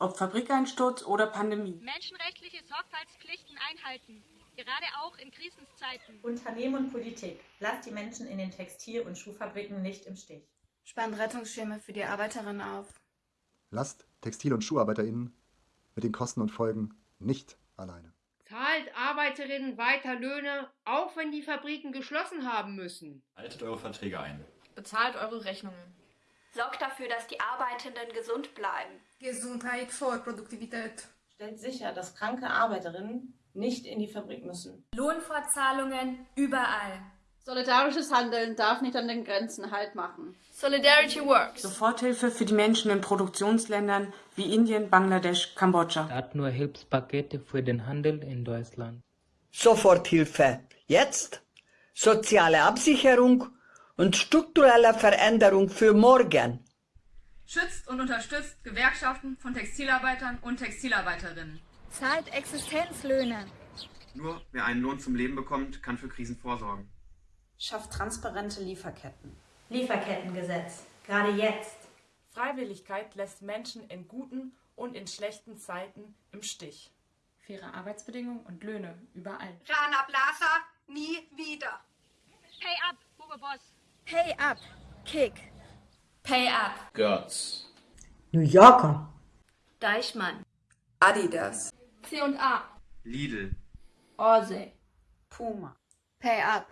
ob Fabrikeinsturz oder Pandemie. Menschenrechtliche Sorgfaltspflichten einhalten, gerade auch in Krisenzeiten. Unternehmen und Politik, lasst die Menschen in den Textil- und Schuhfabriken nicht im Stich. Spannt Rettungsschirme für die Arbeiterinnen auf. Lasst Textil- und SchuharbeiterInnen mit den Kosten und Folgen nicht alleine. Zahlt Arbeiterinnen weiter Löhne, auch wenn die Fabriken geschlossen haben müssen. Haltet eure Verträge ein. Bezahlt eure Rechnungen. Sorgt dafür, dass die Arbeitenden gesund bleiben. Gesundheit vor Produktivität. Stellt sicher, dass kranke Arbeiterinnen nicht in die Fabrik müssen. Lohnfortzahlungen überall. Solidarisches Handeln darf nicht an den Grenzen Halt machen. Solidarity works. Soforthilfe für die Menschen in Produktionsländern wie Indien, Bangladesch, Kambodscha. Statt nur Hilfspakete für den Handel in Deutschland. Soforthilfe. Jetzt? Soziale Absicherung und strukturelle Veränderung für morgen. Schützt und unterstützt Gewerkschaften von Textilarbeitern und Textilarbeiterinnen. Zahlt Existenzlöhne. Nur wer einen Lohn zum Leben bekommt, kann für Krisen vorsorgen. Schafft transparente Lieferketten. Lieferkettengesetz, gerade jetzt. Freiwilligkeit lässt Menschen in guten und in schlechten Zeiten im Stich. Faire Arbeitsbedingungen und Löhne überall. Rana Plaza, nie wieder. Pay up, Hugo Boss. Pay up, Kick. Pay up. Götz. New Yorker. Deichmann. Adidas. C&A. Lidl. Orsay. Puma. Pay up. Pay up.